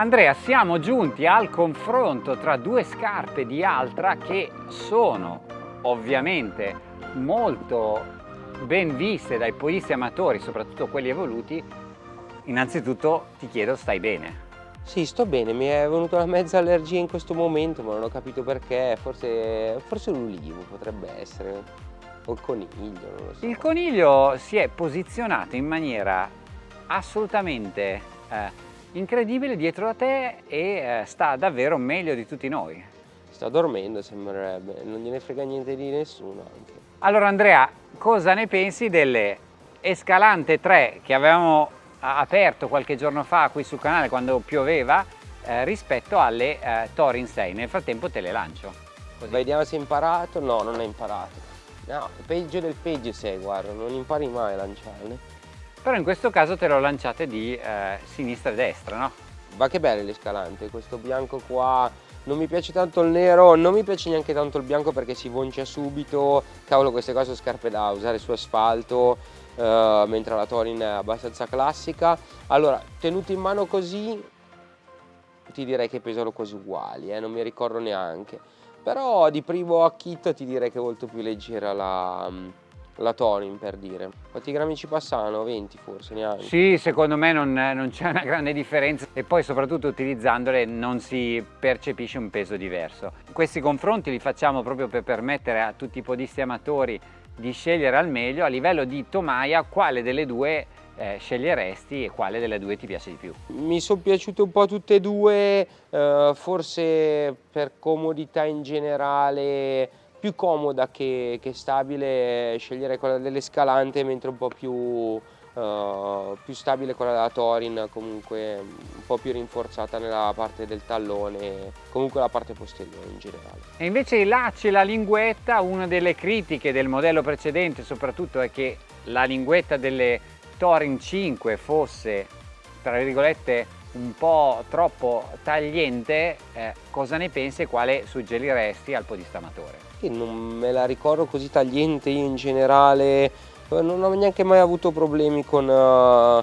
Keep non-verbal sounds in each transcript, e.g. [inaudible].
Andrea, siamo giunti al confronto tra due scarpe di Altra che sono ovviamente molto ben viste dai podisti amatori, soprattutto quelli evoluti. Innanzitutto ti chiedo, stai bene? Sì, sto bene, mi è venuta una mezza allergia in questo momento, ma non ho capito perché, forse, forse l'ulivo potrebbe essere, o il coniglio, non lo so. Il coniglio si è posizionato in maniera assolutamente eh, incredibile dietro a te e eh, sta davvero meglio di tutti noi. Sta dormendo sembrerebbe, non gliene frega niente di nessuno anche. Allora Andrea, cosa ne pensi delle Escalante 3 che avevamo aperto qualche giorno fa qui sul canale quando pioveva eh, rispetto alle eh, Torin 6. Nel frattempo te le lancio. Così. Vediamo se hai imparato. No, non hai imparato. No, peggio del peggio sei, guarda, non impari mai a lanciarle. Però in questo caso te l'ho lanciate di eh, sinistra e destra, no? Ma che belle l'escalante, questo bianco qua, non mi piace tanto il nero, non mi piace neanche tanto il bianco perché si voncia subito, cavolo queste qua sono scarpe da usare su asfalto, uh, mentre la Torin è abbastanza classica. Allora, tenuto in mano così, ti direi che pesano quasi uguali, eh, non mi ricordo neanche. Però di primo acchito ti direi che è molto più leggera la, la Torin per dire. Quanti grammi ci passano? 20 forse neanche? Sì, secondo me non, non c'è una grande differenza e poi soprattutto utilizzandole non si percepisce un peso diverso. Questi confronti li facciamo proprio per permettere a tutti i podisti amatori di scegliere al meglio a livello di tomaia quale delle due eh, sceglieresti e quale delle due ti piace di più? Mi sono piaciute un po' tutte e due, eh, forse per comodità in generale più comoda che, che stabile scegliere quella dell'Escalante mentre un po' più Uh, più stabile quella della Torin, comunque un po' più rinforzata nella parte del tallone, comunque la parte posteriore in generale. E invece i lacci e la linguetta, una delle critiche del modello precedente soprattutto è che la linguetta delle Torin 5 fosse, tra virgolette, un po' troppo tagliente, eh, cosa ne pensi e quale suggeriresti al podista amatore? non me la ricordo così tagliente io in generale, non ho neanche mai avuto problemi con... Uh,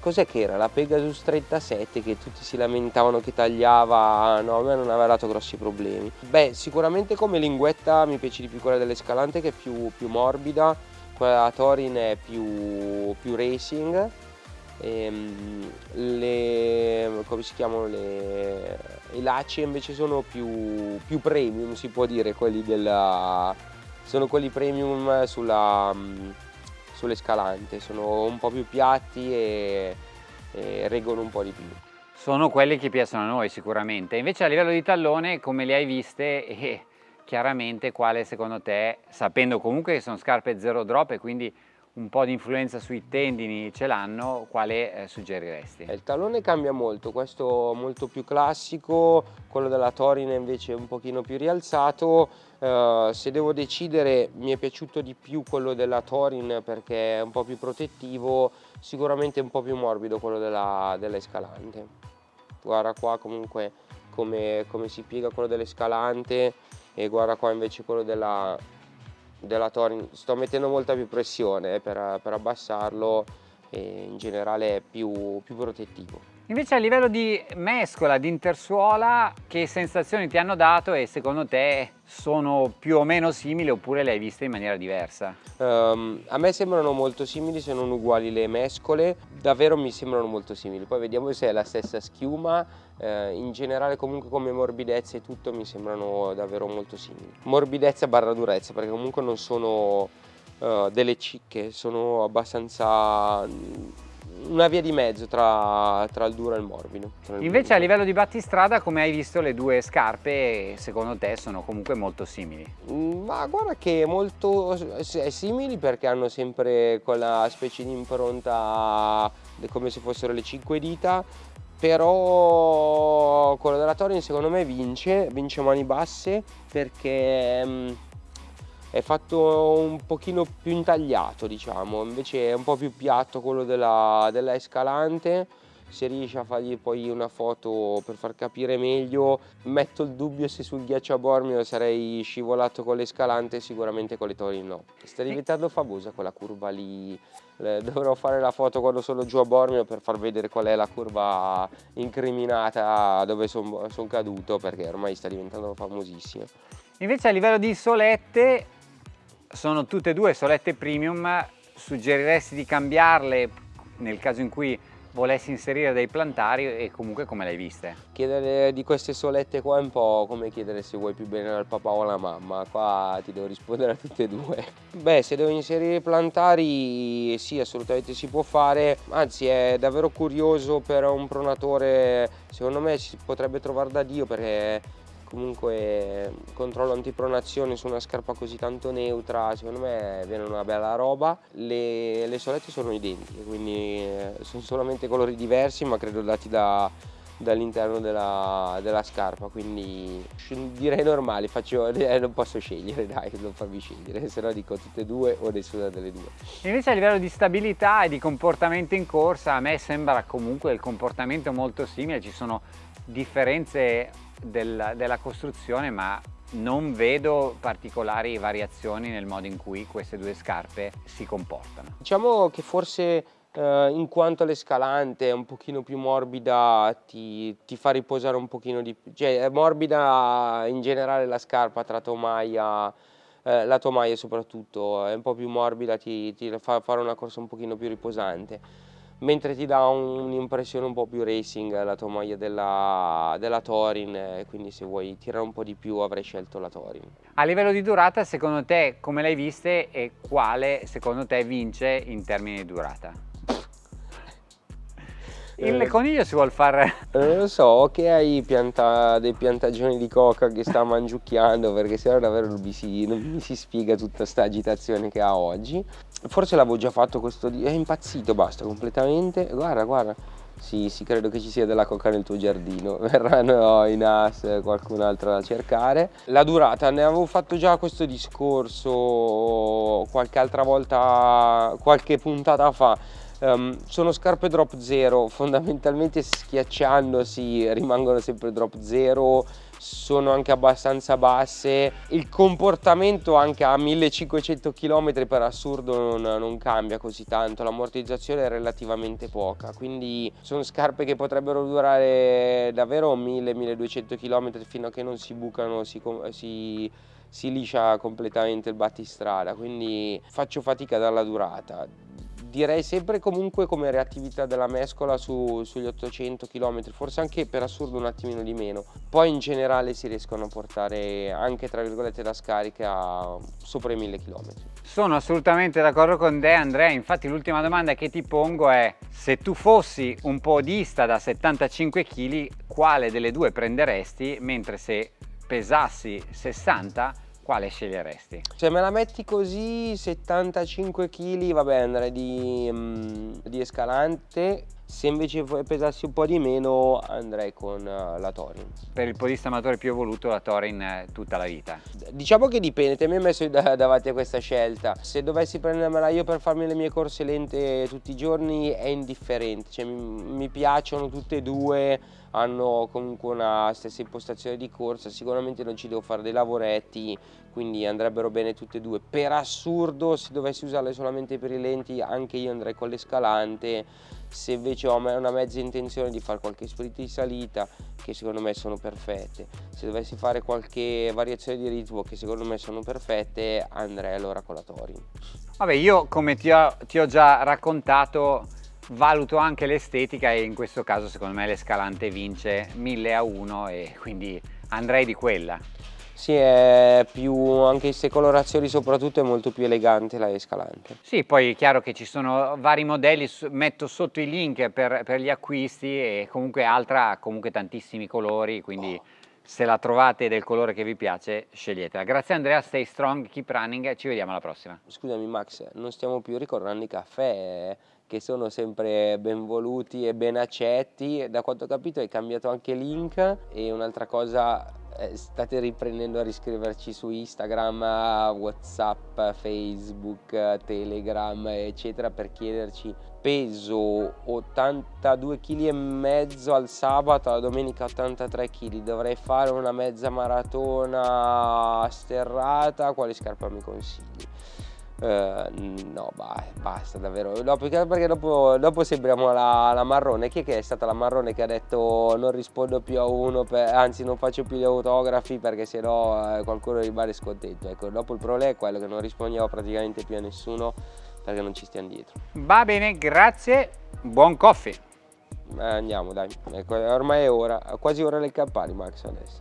cos'è che era? La Pegasus 37 che tutti si lamentavano che tagliava, no a me non aveva dato grossi problemi. Beh sicuramente come linguetta mi piace di più quella dell'Escalante che è più, più morbida, quella della Torin è più, più racing, ehm, le, come si chiamano le, i lacci invece sono più, più premium si può dire quelli della sono quelli premium sulla sull'escalante, sono un po' più piatti e, e reggono un po' di più. Sono quelli che piacciono a noi sicuramente, invece a livello di tallone come le hai viste [laughs] e chiaramente quale secondo te, sapendo comunque che sono scarpe zero drop e quindi un po' di influenza sui tendini ce l'hanno, quale eh, suggeriresti? Il tallone cambia molto, questo molto più classico, quello della Torina invece un pochino più rialzato, uh, se devo decidere mi è piaciuto di più quello della Torin perché è un po' più protettivo, sicuramente un po' più morbido quello della, della Escalante. Guarda qua comunque come, come si piega quello dell'Escalante e guarda qua invece quello della, della Torin sto mettendo molta più pressione eh, per, per, abbassarlo e in generale è più, più protettivo. Invece a livello di mescola, di intersuola, che sensazioni ti hanno dato e secondo te sono più o meno simili oppure le hai viste in maniera diversa? Um, a me sembrano molto simili se non uguali le mescole, davvero mi sembrano molto simili, poi vediamo se è la stessa schiuma, uh, in generale comunque come morbidezza e tutto mi sembrano davvero molto simili. Morbidezza barra durezza perché comunque non sono uh, delle cicche, sono abbastanza una via di mezzo tra, tra il duro e il morbido. Il Invece a livello di battistrada come hai visto le due scarpe secondo te sono comunque molto simili? Mm, ma guarda che molto simili perché hanno sempre quella specie di impronta come se fossero le cinque dita però quello della Torin secondo me vince, vince mani basse perché mm, è fatto un pochino più intagliato diciamo invece è un po' più piatto quello della, della Escalante. Se riesci a fargli poi una foto per far capire meglio metto il dubbio se sul ghiaccio a Bormio sarei scivolato con l'escalante sicuramente con le tori no. Sta diventando famosa quella curva lì. Dovrò fare la foto quando sono giù a Bormio per far vedere qual è la curva incriminata dove sono son caduto perché ormai sta diventando famosissima. Invece a livello di solette sono tutte e due solette premium suggeriresti di cambiarle nel caso in cui volessi inserire dei plantari e comunque come le hai viste? Chiedere di queste solette qua è un po' come chiedere se vuoi più bene al papà o alla mamma, qua ti devo rispondere a tutte e due. Beh, se devo inserire plantari sì, assolutamente si può fare, anzi è davvero curioso per un pronatore, secondo me si potrebbe trovare da Dio perché comunque controllo antipronazione su una scarpa così tanto neutra secondo me viene una bella roba. Le, le solette sono identiche quindi eh, sono solamente colori diversi ma credo dati da, dall'interno della, della, scarpa quindi direi normali faccio, [laughs] eh, non posso scegliere dai non farvi scegliere se no dico tutte e due o nessuna delle due invece a livello di stabilità e di comportamento in corsa a me sembra comunque il comportamento molto simile ci sono differenze del, della costruzione ma non vedo particolari variazioni nel modo in cui queste due scarpe si comportano. Diciamo che forse eh, in quanto l'escalante è un pochino più morbida ti, ti, fa riposare un pochino di più, cioè è morbida in generale la scarpa tra tomaia eh, la tomaia soprattutto è un po' più morbida, ti, ti fa fare una corsa un pochino più riposante mentre ti dà un'impressione un po' più racing la tua maglia della, della Torin, quindi se vuoi tirare un po' di più avrei scelto la Torin. A livello di durata, secondo te come l'hai viste e quale secondo te vince in termini di durata? Il eh, coniglio si vuole fare... Non lo so, che hai pianta, dei piantagioni di coca che sta mangiucchiando perché sennò davvero non mi si, non mi si spiega tutta questa agitazione che ha oggi. Forse l'avevo già fatto questo... È impazzito, basta, completamente. Guarda, guarda. Sì, sì, credo che ci sia della coca nel tuo giardino. [laughs] Verranno in as qualcun altro da cercare. La durata, ne avevo fatto già questo discorso qualche altra volta, qualche puntata fa Um, sono scarpe drop zero, [laughs] fondamentalmente schiacciandosi rimangono sempre drop zero, sono anche abbastanza basse, il comportamento anche a 1500 km per assurdo non, non cambia così tanto, l'ammortizzazione è relativamente poca, quindi sono scarpe che potrebbero durare davvero 1000-1200 km fino a che non si bucano, si, si si liscia completamente il battistrada quindi faccio fatica dalla durata direi sempre comunque come reattività della mescola su, sugli 800 km, forse anche per assurdo un attimino di meno. Poi in generale si riescono a portare anche tra virgolette la scarica sopra i 1000 km. Sono assolutamente d'accordo con te Andrea, infatti l'ultima domanda che ti pongo è se tu fossi un podista da 75 kg quale delle due prenderesti mentre se pesassi 60 quale sceglieresti? Se me la metti così, 75 kg, vabbè andrei di, um, di Escalante, se invece pesassi un po' di meno andrei con uh, la Torin. Per il podista amatore più evoluto la Torin eh, tutta la vita? Diciamo che dipende, te mi hai messo davanti a questa scelta. Se dovessi prendermela io per farmi le mie corse lente tutti i giorni è indifferente, cioè, mi, mi piacciono tutte e due, hanno comunque una stessa impostazione di corsa, sicuramente non ci devo fare dei lavoretti, quindi andrebbero bene tutte e due. Per assurdo, se dovessi usarle solamente per i lenti, anche io andrei con l'escalante, se invece ho una mezza intenzione di fare qualche sprint di salita, che secondo me sono perfette, se dovessi fare qualche variazione di ritmo, che secondo me sono perfette, andrei allora con la Torin. Vabbè, io come ti ho, ti ho già raccontato, valuto anche l'estetica e in questo caso secondo me l'escalante vince 1000 a 1 e quindi andrei di quella. Sì, è più, anche queste colorazioni soprattutto è molto più elegante la Escalante. Sì, poi è chiaro che ci sono vari modelli, metto sotto i link per, per gli acquisti e comunque Altra ha comunque tantissimi colori, quindi oh. Se la trovate del colore che vi piace sceglietela. Grazie Andrea, stay strong, keep running, ci vediamo alla prossima. Scusami Max, non stiamo più ricordando i caffè che sono sempre ben voluti e ben accetti, da quanto ho capito hai cambiato anche link e un'altra cosa eh, state riprendendo a riscriverci su Instagram, Whatsapp, Facebook, Telegram, eccetera, per chiederci peso 82 kg e mezzo al sabato, la domenica 83 kg, dovrei fare una mezza maratona sterrata, quale scarpa mi consigli? Uh, no, bah, basta davvero. No, perché, perché dopo, dopo, sembriamo la, la, marrone. Chi è che è stata la marrone che ha detto non rispondo più a uno, per, anzi non faccio più gli autografi perché sennò eh, qualcuno rimane scontento. Ecco, dopo il problema è quello che non rispondiamo praticamente più a nessuno perché non ci stiamo dietro. Va bene, grazie, buon coffee. Eh, andiamo dai, ecco, ormai è ora, quasi ora le campane Max adesso.